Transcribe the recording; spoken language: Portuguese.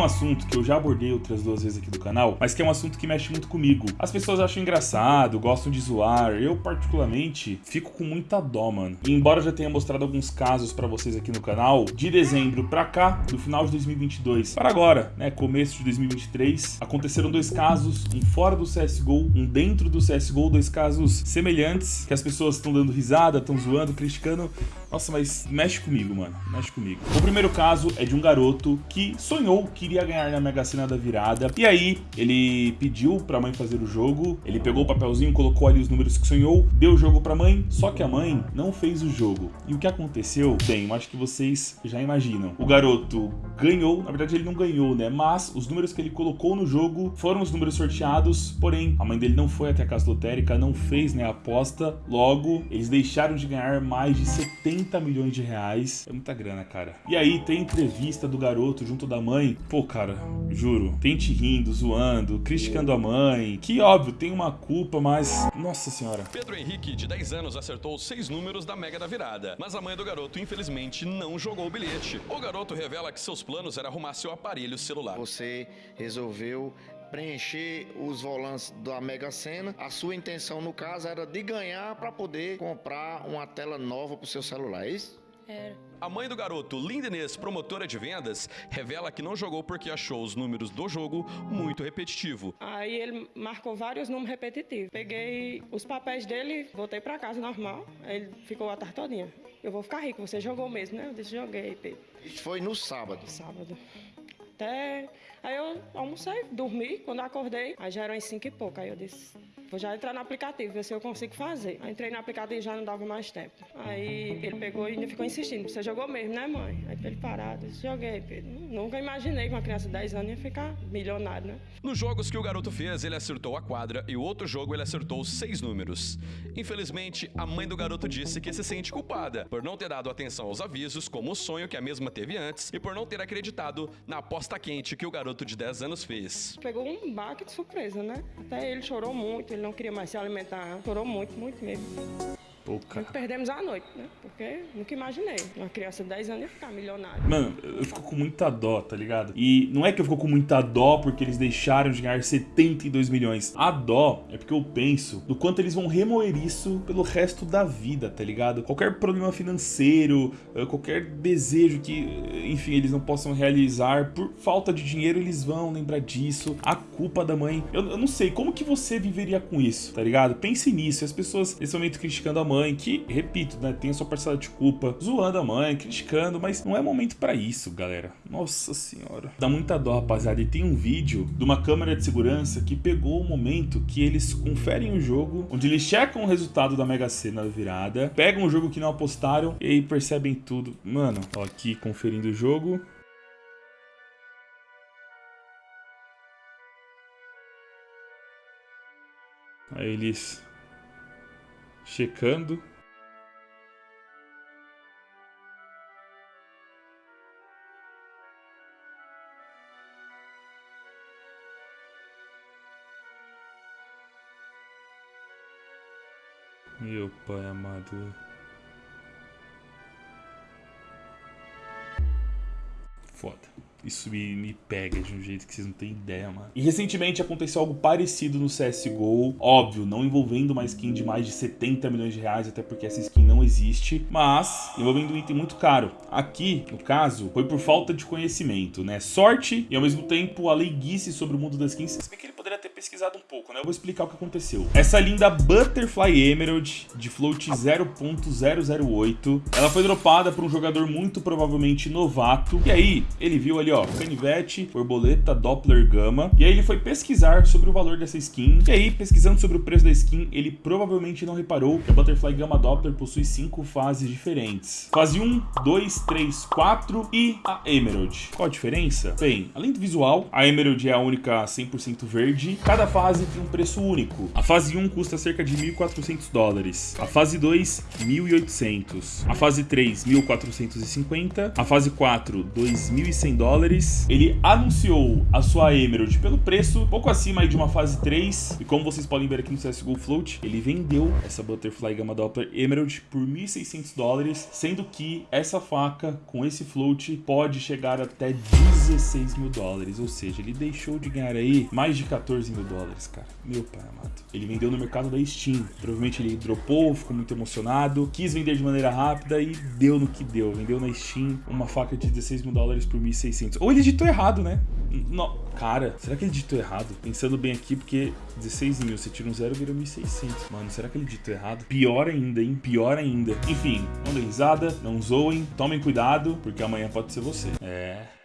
um assunto que eu já abordei outras duas vezes aqui do canal, mas que é um assunto que mexe muito comigo. As pessoas acham engraçado, gostam de zoar. Eu, particularmente, fico com muita dó, mano. E embora eu já tenha mostrado alguns casos pra vocês aqui no canal, de dezembro pra cá, do final de 2022 para agora, né, começo de 2023, aconteceram dois casos, um fora do CSGO, um dentro do CSGO, dois casos semelhantes, que as pessoas estão dando risada, estão zoando, criticando. Nossa, mas mexe comigo, mano, mexe comigo. O primeiro caso é de um garoto que sonhou que iria ganhar na Mega Sena da virada, e aí ele pediu pra mãe fazer o jogo, ele pegou o papelzinho, colocou ali os números que sonhou, deu o jogo pra mãe, só que a mãe não fez o jogo. E o que aconteceu? Bem, eu acho que vocês já imaginam. O garoto ganhou, na verdade ele não ganhou, né, mas os números que ele colocou no jogo foram os números sorteados, porém, a mãe dele não foi até a casa lotérica, não fez, né, a aposta, logo, eles deixaram de ganhar mais de 70 milhões de reais. É muita grana, cara. E aí tem entrevista do garoto junto da mãe. Pô, cara, juro, tente rindo, zoando, criticando a mãe, que óbvio, tem uma culpa, mas... Nossa senhora. Pedro Henrique, de 10 anos, acertou os seis números da Mega da Virada, mas a mãe do garoto, infelizmente, não jogou o bilhete. O garoto revela que seus planos eram arrumar seu aparelho celular. Você resolveu preencher os volantes da Mega Sena. A sua intenção, no caso, era de ganhar para poder comprar uma tela nova para o seu celular, é isso? Era. A mãe do garoto, Linda Inês, promotora de vendas, revela que não jogou porque achou os números do jogo muito repetitivo. Aí ele marcou vários números repetitivos. Peguei os papéis dele, voltei pra casa normal. Aí ele ficou a tarde todinha. Eu vou ficar rico, você jogou mesmo, né? Eu disse, joguei, Pedro. Isso foi no sábado. Sábado. Até. Aí eu almocei, dormi, quando eu acordei, aí já eram as cinco e pouco. Aí eu disse, vou já entrar no aplicativo, ver se eu consigo fazer. Aí entrei no aplicativo e já não dava mais tempo. Aí ele pegou e ainda ficou insistindo, você jogou mesmo, né, mãe? Aí ele parado, joguei, Pedro. Nunca imaginei que uma criança de 10 anos ia ficar milionário, né? Nos jogos que o garoto fez, ele acertou a quadra e o outro jogo ele acertou seis números. Infelizmente, a mãe do garoto disse que se sente culpada por não ter dado atenção aos avisos, como o sonho que a mesma teve antes, e por não ter acreditado na aposta quente que o garoto de 10 anos fez. Pegou um baque de surpresa, né? Até ele chorou muito, ele não queria mais se alimentar. Chorou muito, muito mesmo. Cara. Perdemos a noite, né? Porque nunca imaginei. Uma criança de 10 anos ia ficar milionária. Mano, eu fico com muita dó, tá ligado? E não é que eu fico com muita dó porque eles deixaram de ganhar 72 milhões. A dó é porque eu penso do quanto eles vão remoer isso pelo resto da vida, tá ligado? Qualquer problema financeiro, eh, qualquer desejo que, enfim, eles não possam realizar por falta de dinheiro, eles vão lembrar disso. A culpa da mãe. Eu, eu não sei, como que você viveria com isso, tá ligado? Pense nisso. As pessoas, nesse momento, criticando a mãe, que, repito, né, tem a sua parcela de culpa, zoando a mãe, criticando, mas não é momento pra isso, galera. Nossa senhora. Dá muita dó, rapaziada. E tem um vídeo de uma câmera de segurança que pegou o momento que eles conferem o jogo, onde eles checam o resultado da Mega Sena da virada, pegam o jogo que não apostaram e percebem tudo. Mano, ó, aqui conferindo o jogo. Aí eles checando. Meu pai amado. Foda. Isso me, me pega de um jeito que vocês não têm ideia, mano. E recentemente aconteceu algo parecido no CSGO. Óbvio, não envolvendo uma skin de mais de 70 milhões de reais, até porque essa skin não existe. Mas envolvendo um item muito caro. Aqui, no caso, foi por falta de conhecimento, né? Sorte e ao mesmo tempo a leiguice sobre o mundo das skins. Se bem que ele poderia ter pesquisado um pouco, né? Eu vou explicar o que aconteceu. Essa linda Butterfly Emerald de float 0.008. Ela foi dropada por um jogador muito provavelmente novato. E aí, ele viu ali, ó, canivete, borboleta, Doppler, gama. E aí ele foi pesquisar sobre o valor dessa skin. E aí, pesquisando sobre o preço da skin, ele provavelmente não reparou que a Butterfly Gama Doppler possui cinco fases diferentes. Fase 1, 2, 3, 4 e a Emerald. Qual a diferença? Bem, além do visual, a Emerald é a única 100% verde. Cada fase tem um preço único. A fase 1 custa cerca de 1.400 dólares. A fase 2, 1.800. A fase 3, 1.450. A fase 4, 2.100 dólares dólares. Ele anunciou a sua Emerald pelo preço pouco acima de uma fase 3. E como vocês podem ver aqui no CSGO Float, ele vendeu essa Butterfly Gamma Doppler Emerald por 1.600 dólares, sendo que essa faca com esse float pode chegar até 16 mil dólares. Ou seja, ele deixou de ganhar aí mais de 14 mil dólares, cara. Meu pai amado. Ele vendeu no mercado da Steam. Provavelmente ele dropou, ficou muito emocionado, quis vender de maneira rápida e deu no que deu. Vendeu na Steam uma faca de 16 mil dólares por 1.600. Ou ele digitou errado, né? No, cara, será que ele digitou errado? Pensando bem aqui, porque 16 mil, você tira um zero, vira 1.600. Mano, será que ele digitou errado? Pior ainda, hein? Pior ainda. Enfim, não dê risada, não zoem, tomem cuidado, porque amanhã pode ser você. É...